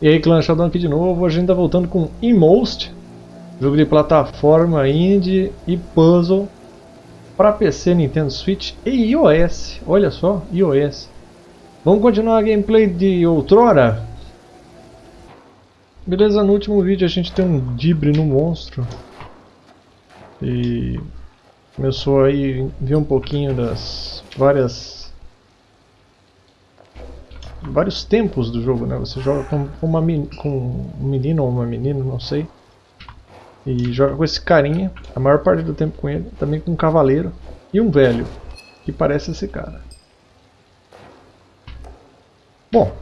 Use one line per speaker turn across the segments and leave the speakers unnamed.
E aí, Sheldon aqui de novo, a gente tá voltando com Inmost, jogo de plataforma indie e puzzle para PC, Nintendo Switch e iOS. Olha só, iOS. Vamos continuar a gameplay de outrora? Beleza, no último vídeo a gente tem um dibre no monstro. E começou aí ver um pouquinho das várias vários tempos do jogo, né? Você joga com, uma, com um menino ou uma menina, não sei. E joga com esse carinha, a maior parte do tempo com ele, também com um cavaleiro e um velho, que parece esse cara. Bom.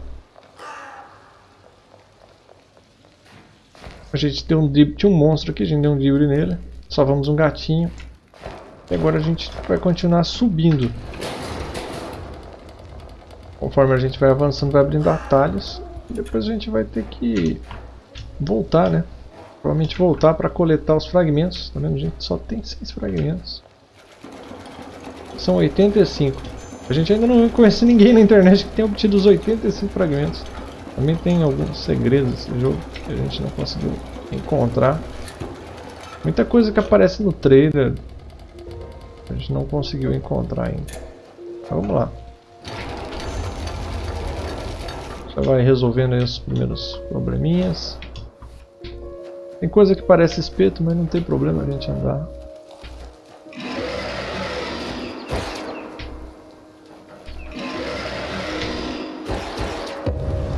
A gente tem um tinha um monstro aqui, a gente deu um drible nele. Salvamos um gatinho. E agora a gente vai continuar subindo. Conforme a gente vai avançando, vai abrindo atalhos. E depois a gente vai ter que voltar, né? Provavelmente voltar para coletar os fragmentos. Tá vendo, gente? Só tem 6 fragmentos. São 85. A gente ainda não conhece ninguém na internet que tenha obtido os 85 fragmentos. Também tem alguns segredos nesse jogo que a gente não conseguiu encontrar. Muita coisa que aparece no trailer a gente não conseguiu encontrar ainda. Então, vamos lá. Já vai resolvendo os primeiros probleminhas. Tem coisa que parece espeto, mas não tem problema a gente andar.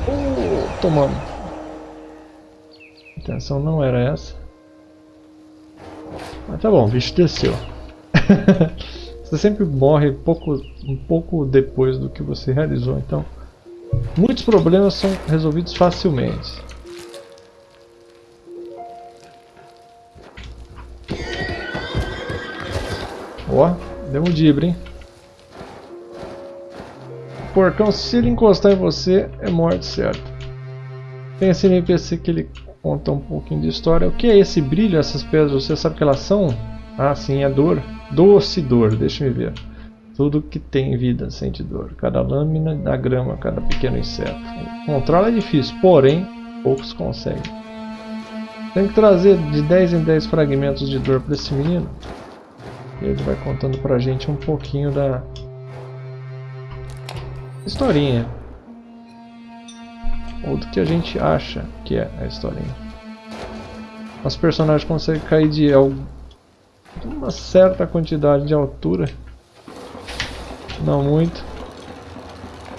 Oh, tomamos. A intenção não era essa. Mas tá bom, o bicho desceu. você sempre morre pouco, um pouco depois do que você realizou, então Muitos problemas são resolvidos facilmente. Ó, deu um dibre, hein? Porcão, se ele encostar em você, é morte certo. Tem esse NPC que ele conta um pouquinho de história. O que é esse brilho, essas pedras? Você sabe o que elas são? Ah, sim, é dor. Doce dor, deixa eu ver. Tudo que tem vida sente dor. Cada lâmina da grama, cada pequeno inseto. Encontrá-la é difícil, porém, poucos conseguem. Tem que trazer de 10 em 10 fragmentos de dor para esse menino. E ele vai contando pra gente um pouquinho da historinha. Ou do que a gente acha que é a historinha. Os personagens conseguem cair de uma certa quantidade de altura não muito.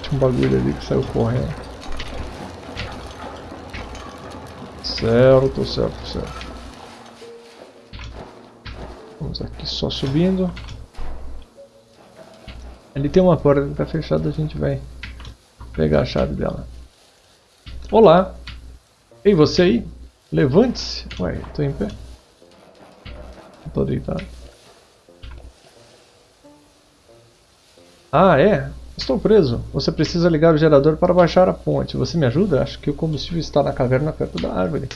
Tinha um bagulho ali que saiu correndo. Certo, certo, certo. Vamos aqui só subindo. Ali tem uma porta que está fechada, a gente vai pegar a chave dela. Olá! Ei, você aí? Levante-se! Ué, tô em pé. Tô deitado. Ah, é? Estou preso. Você precisa ligar o gerador para baixar a ponte. Você me ajuda? Acho que o combustível está na caverna perto da árvore.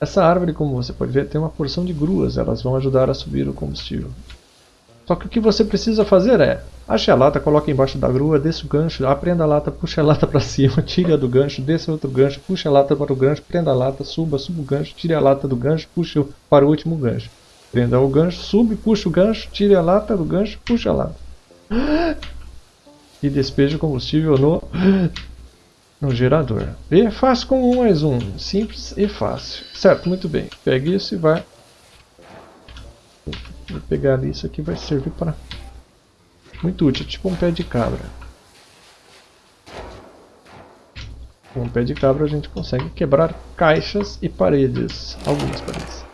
Essa árvore, como você pode ver, tem uma porção de gruas. Elas vão ajudar a subir o combustível. Só que o que você precisa fazer é... Ache a lata, coloque embaixo da grua, desça o gancho, aprenda a lata, puxe a lata para cima, tire a do gancho, desça outro gancho, puxe a lata para o gancho, prenda a lata, suba, suba o gancho, tire a lata do gancho, puxe para o último gancho. Prenda o gancho, sube, puxe o gancho, tire a lata do gancho, puxe a lata e despeje o combustível no, no gerador. E fácil como um mais um, simples e fácil. Certo, muito bem. Pegue isso e vai... Vou pegar isso aqui, vai servir para... Muito útil, tipo um pé de cabra. Com um pé de cabra a gente consegue quebrar caixas e paredes. Algumas paredes.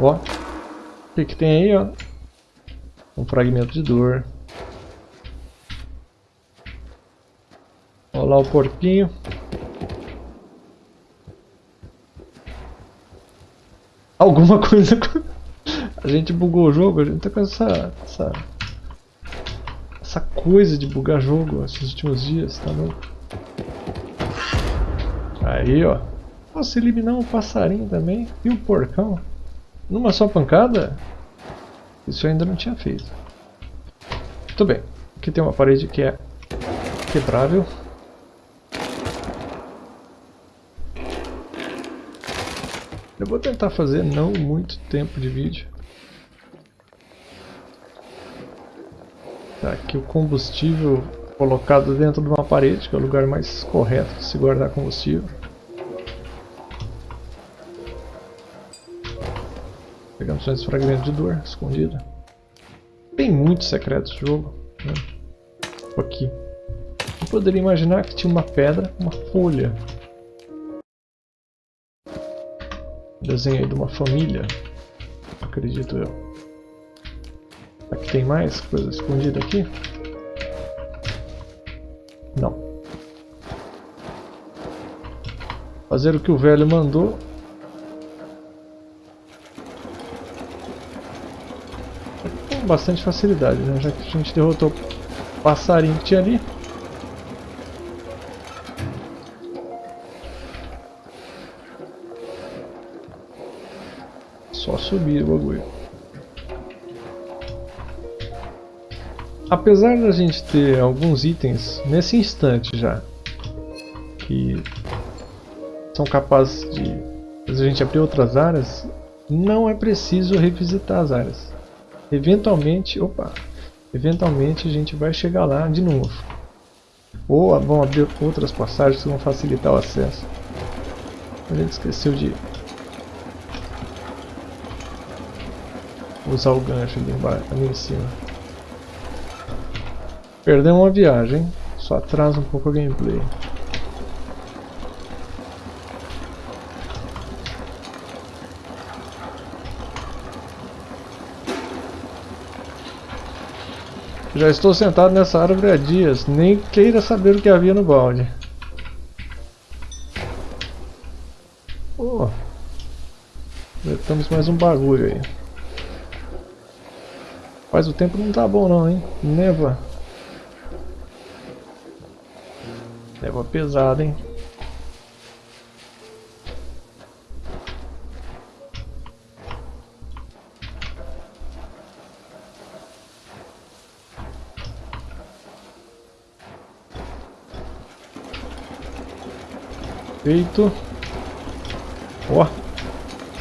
Ó, o que, que tem aí, ó? Um fragmento de dor. Olha lá o porquinho. Alguma coisa... A gente bugou o jogo, a gente tá com essa... Essa, essa coisa de bugar jogo esses últimos dias, tá louco? Aí, ó. Posso eliminar um passarinho também. E o um porcão. Numa só pancada? Isso eu ainda não tinha feito. Muito bem. Aqui tem uma parede que é quebrável. Vou tentar fazer não muito tempo de vídeo. Tá aqui o combustível colocado dentro de uma parede, que é o lugar mais correto de se guardar combustível. Pegamos só esse fragmento de dor escondido. Tem muitos secretos no jogo. Né? Aqui. Eu poderia imaginar que tinha uma pedra, uma folha. Desenho aí de uma família. Acredito eu. Aqui tem mais coisa escondida aqui? Não. Fazer o que o velho mandou. Com bastante facilidade, né? Já que a gente derrotou o passarinho que tinha ali. Só subir o bagulho. apesar da gente ter alguns itens nesse instante já que são capazes de a gente abrir outras áreas, não é preciso revisitar as áreas. Eventualmente, opa, eventualmente a gente vai chegar lá de novo. Ou vão abrir outras passagens que vão facilitar o acesso. A gente esqueceu de usar o gancho ali, embaixo, ali em cima. Perdeu uma viagem, só atrasa um pouco a gameplay. Já estou sentado nessa árvore há dias, nem queira saber o que havia no balde. Oh, temos mais um bagulho aí. Faz o tempo não tá bom não, hein? Neva. Leva pesado, hein? Feito. Ó,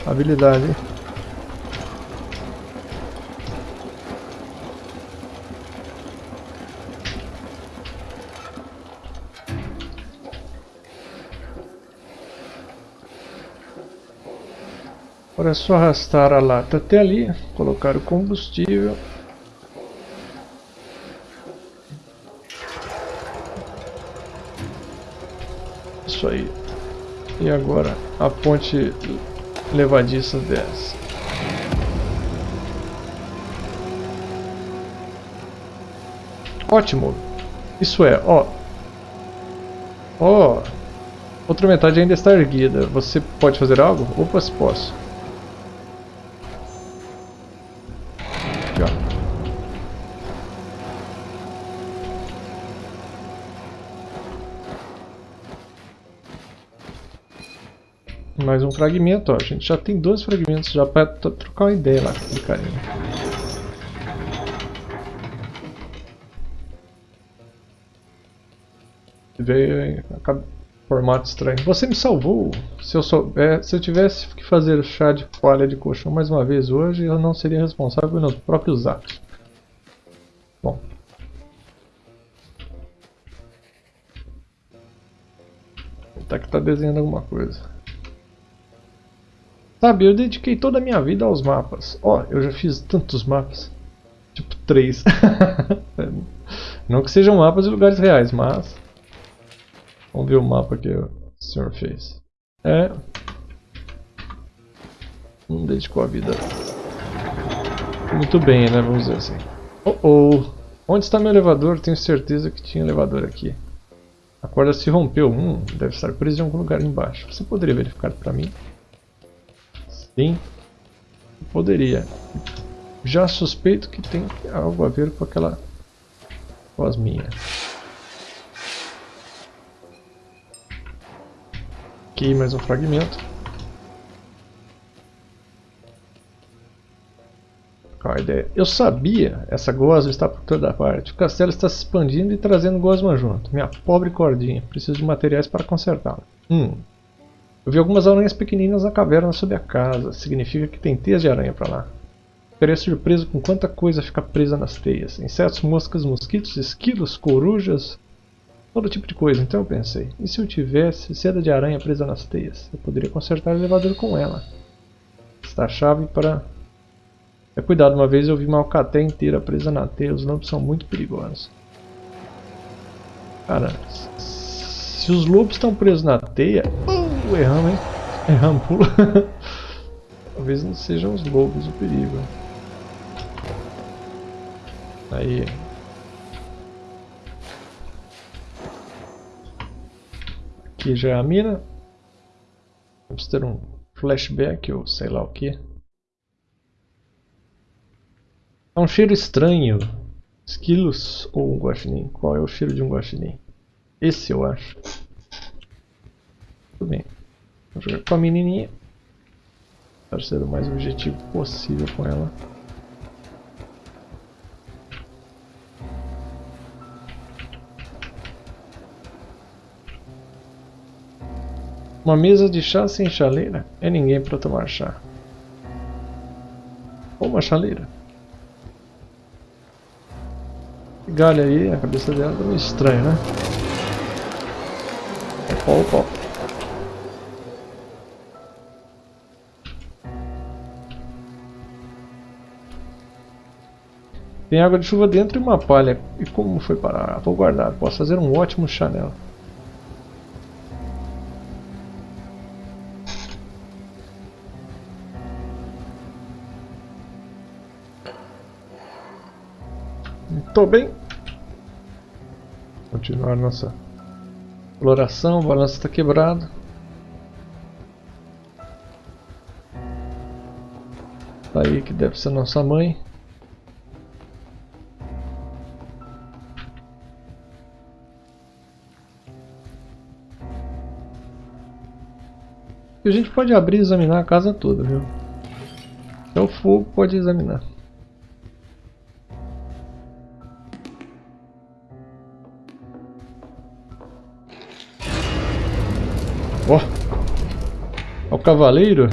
habilidade, hein? Agora é só arrastar a lata até ali, colocar o combustível. Isso aí. E agora a ponte levadiça desce. Ótimo. Isso é, ó. Ó. Outra metade ainda está erguida. Você pode fazer algo? Opa, se posso. Mais um fragmento, ó. A gente já tem dois fragmentos já para trocar uma ideia lá com carinha. Veio formato estranho. Você me salvou. Se eu souber, se eu tivesse que fazer chá de palha de colchão mais uma vez hoje, eu não seria responsável pelos próprios atos. Bom. Tá que tá desenhando alguma coisa. Sabe, eu dediquei toda a minha vida aos mapas. Ó, oh, eu já fiz tantos mapas. Tipo, três. Não que sejam mapas de lugares reais, mas... Vamos ver o mapa que o senhor fez. É... Não dedicou a vida muito bem, né? Vamos dizer assim. Oh, oh! Onde está meu elevador? Tenho certeza que tinha elevador aqui. A corda se rompeu. Hum, deve estar preso em algum lugar embaixo. Você poderia verificar para mim? Sim, poderia. Já suspeito que tem algo a ver com aquela voz minha. Aqui mais um fragmento. Qual a ideia? Eu sabia, essa gosma está por toda parte. O castelo está se expandindo e trazendo gosma junto. Minha pobre cordinha, preciso de materiais para consertá-la. Hum, Eu vi algumas aranhas pequeninas na caverna sob a casa. Significa que tem teias de aranha para lá. Ficaria surpreso com quanta coisa fica presa nas teias. Insetos, moscas, mosquitos, esquilos, corujas, todo tipo de coisa. Então eu pensei, e se eu tivesse seda de aranha presa nas teias? Eu poderia consertar o elevador com ela. Está a chave para... É cuidado, uma vez eu vi uma alcaté inteira presa na teia. Os lobos são muito perigosos. Cara, se os lobos estão presos na teia... Uh, erramos, hein? Erramos, pula. Talvez não sejam os lobos o perigo. Aí. Aqui já é a mina. Vamos ter um flashback ou sei lá o que. É um cheiro estranho. Esquilos ou um guaxinim? Qual é o cheiro de um guaxinim? Esse eu acho. Tudo bem. Vou jogar com a menininha. Para ser o mais objetivo possível com ela. Uma mesa de chá sem chaleira é ninguém para tomar chá. Ou uma chaleira. Galha aí, a cabeça dela tá meio estranho, né? Opa, opa. Tem água de chuva dentro e uma palha. E como foi parar? Vou guardar. Posso fazer um ótimo chá nela. Tô bem. Continuar nossa exploração. O balanço está quebrado. Tá aí que deve ser nossa mãe. A gente pode abrir e examinar a casa toda, viu? Até o fogo pode examinar. Ó! Oh. o cavaleiro.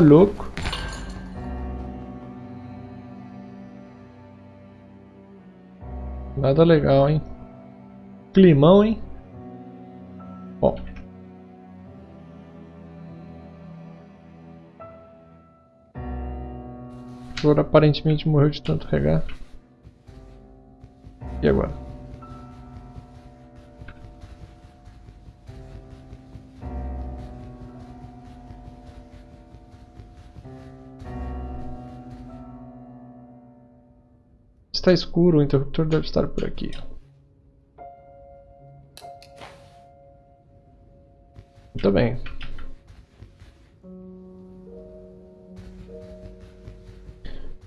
Louco. Nada legal, hein? Climão, hein? O flor aparentemente morreu de tanto regar. E agora? Está escuro, o interruptor deve estar por aqui. Muito bem.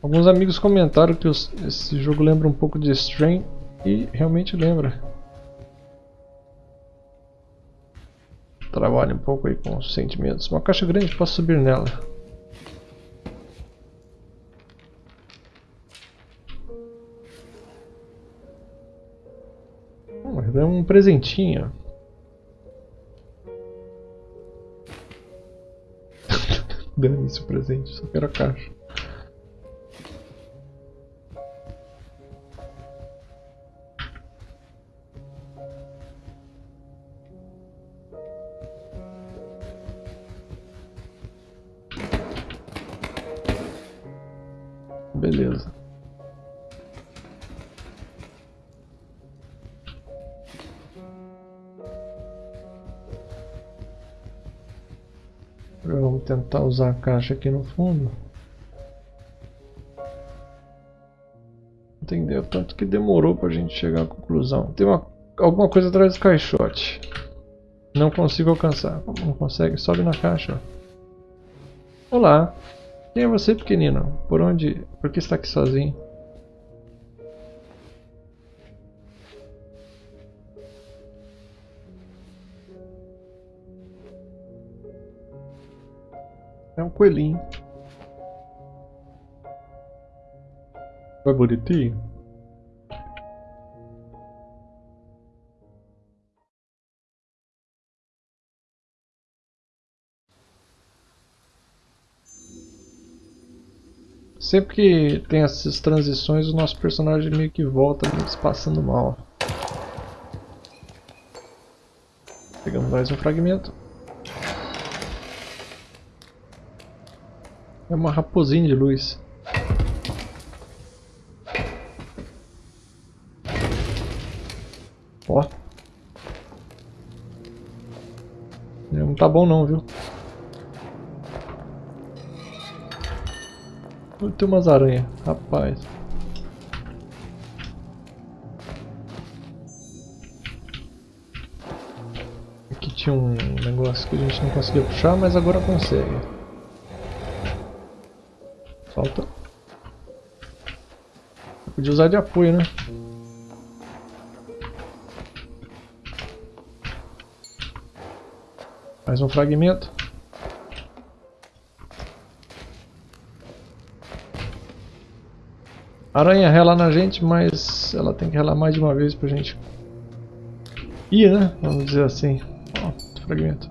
Alguns amigos comentaram que os, esse jogo lembra um pouco de Strain e realmente lembra. Trabalha um pouco aí com os sentimentos. Uma caixa grande, posso subir nela. É um presentinho. Dane-se o presente, só quero a caixa. Vamos tentar usar a caixa aqui no fundo. Entendeu? Tanto que demorou pra gente chegar à conclusão. Tem uma, alguma coisa atrás do caixote. Não consigo alcançar. Não consegue? Sobe na caixa. Olá. Quem é você, pequenino? Por onde? Por que está aqui sozinho? Coelhinho. Vai bonitinho? Sempre que tem essas transições, o nosso personagem meio que volta, meio que se passando mal. Pegamos mais um fragmento. É uma raposinha de luz. Ó. Não tá bom não, viu? Tem umas aranhas, rapaz. Aqui tinha um negócio que a gente não conseguia puxar, mas agora consegue. Falta. podia usar de apoio, né? Mais um fragmento. Aranha rela na gente, mas ela tem que relar mais de uma vez pra gente ir, né? Vamos dizer assim. Ó, fragmento.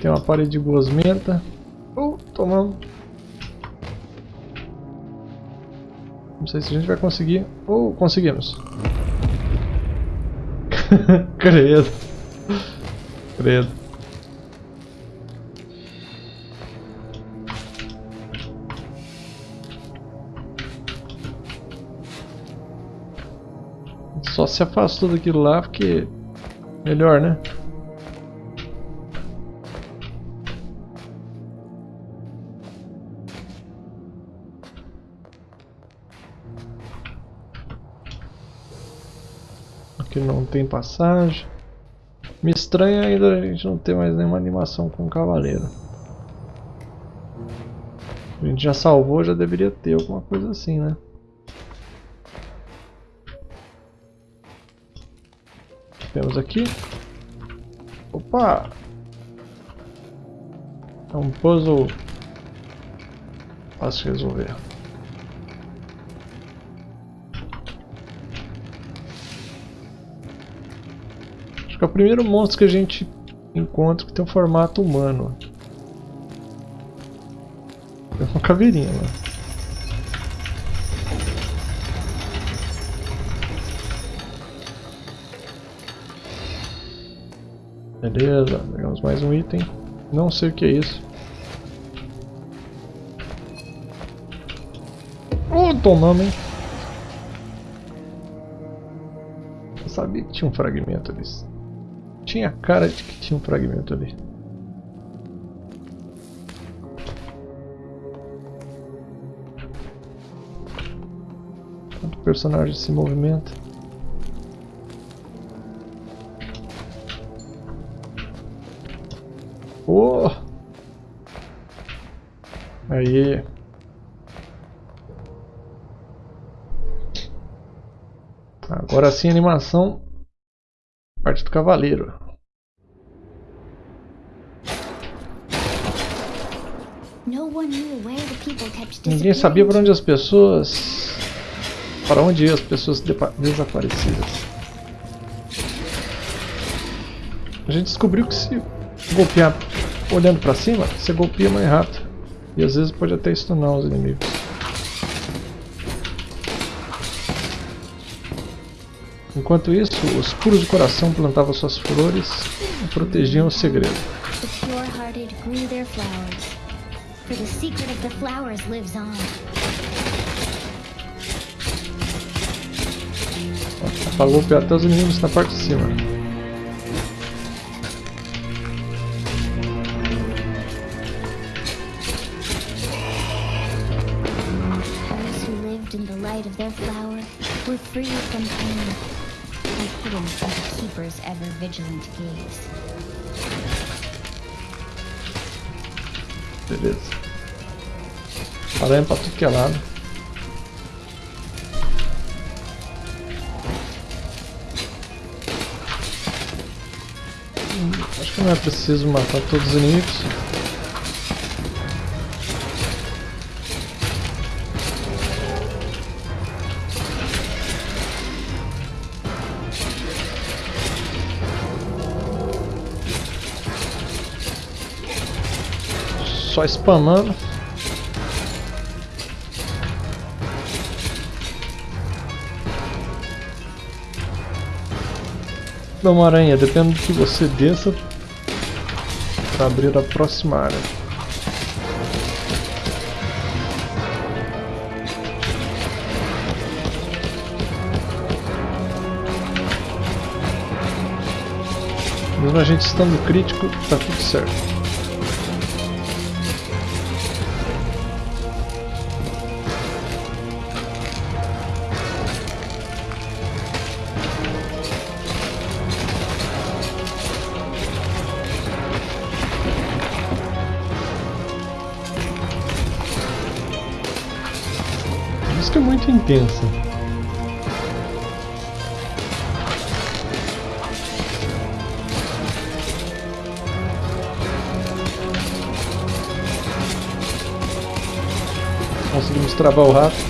Tem uma parede de gosmenta. Oh, tomamos. Não sei se a gente vai conseguir. Oh, conseguimos. Credo. Credo. Só se afastou daquilo lá porque melhor, né? Tem passagem. Me estranha ainda a gente não ter mais nenhuma animação com o cavaleiro. A gente já salvou, já deveria ter alguma coisa assim, né? Temos aqui. Opa! É um puzzle fácil de resolver. Que é o primeiro monstro que a gente encontra que tem um formato humano. É uma caveirinha lá. Beleza, pegamos mais um item. Não sei o que é isso. Oh, tomamos, hein? Eu sabia que tinha um fragmento ali. Tinha cara de que tinha um fragmento ali. Enquanto o personagem se movimenta. Oh! Aí. Agora sim, animação Parte do cavaleiro. Ninguém sabia para onde as pessoas... Para onde iam as pessoas desaparecidas. A gente descobriu que se golpear olhando para cima, você golpeia mais rápido. E às vezes pode até stunar os inimigos. Enquanto isso, os puros de coração plantavam suas flores e protegiam o segredo. Apagou até os inimigos na parte de cima. Those who lived in the light of their flower were free from pain and hidden from the Keeper's ever-vigilant gaze. Beleza. Aranha pra tudo que é lado. Hum, acho que não é preciso matar todos os inimigos. Só spamando. Dá uma aranha, depende do que você desça para abrir a próxima área. Mesmo a gente estando crítico, tá tudo certo. Música é muito intensa. Conseguimos travar o rato.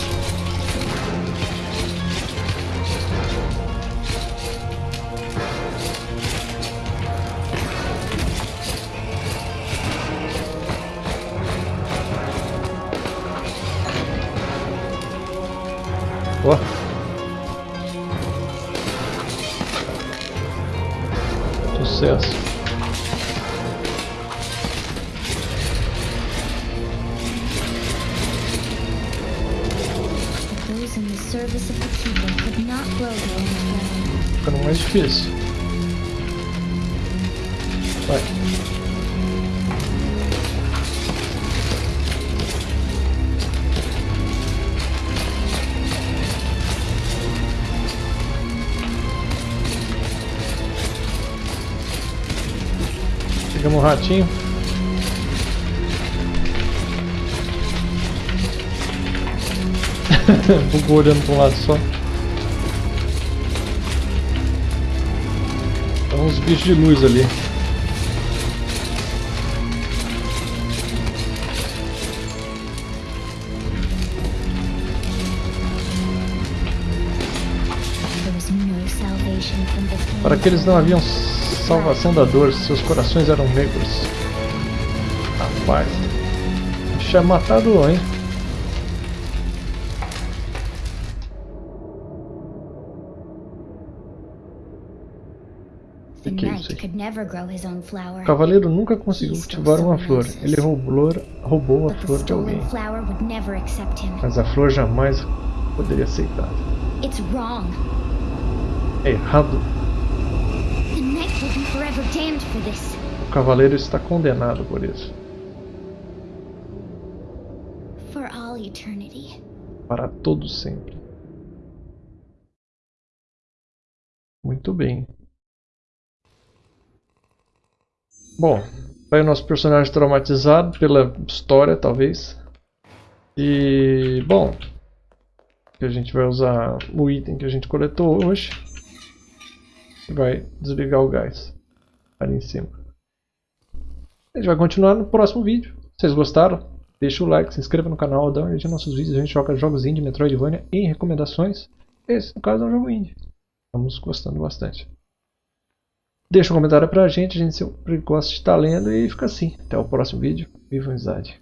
Ficando mais difícil. Vai. Pegamos o ratinho. Bugou olhando para um lado só. Tem uns bichos de luz ali. Para que eles não haviam salvação da dor, seus corações eram negros. Rapaz, tinha matado hein? Isso O cavaleiro nunca conseguiu cultivar uma flor. Ele roubou, roubou a flor de alguém. Mas a flor jamais poderia aceitar. É errado. O cavaleiro está condenado por isso. Para todo sempre. Muito bem. Bom, vai o nosso personagem traumatizado pela história, talvez. E, bom, a gente vai usar o item que a gente coletou hoje. E vai desligar o gás ali em cima. A gente vai continuar no próximo vídeo. Se vocês gostaram, deixa o like, se inscreva no canal, dá uma olhadinha nos nossos vídeos. A gente joga jogos indie, Metroidvania e recomendações. Esse, no caso, é um jogo indie. Estamos gostando bastante. Deixa um comentário pra gente, a gente sempre gosta de estar lendo e fica assim. Até o próximo vídeo. Viva a amizade!